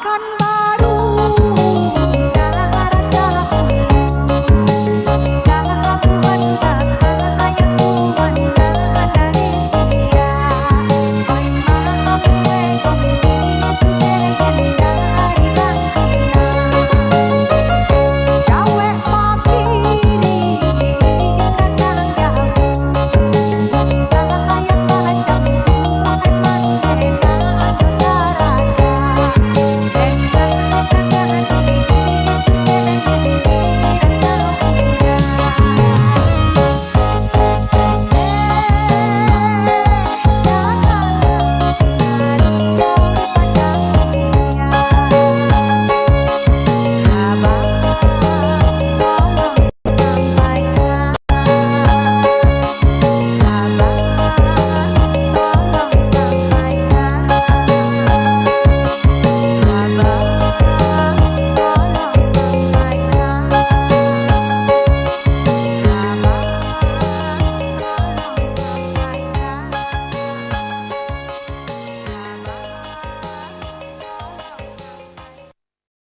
and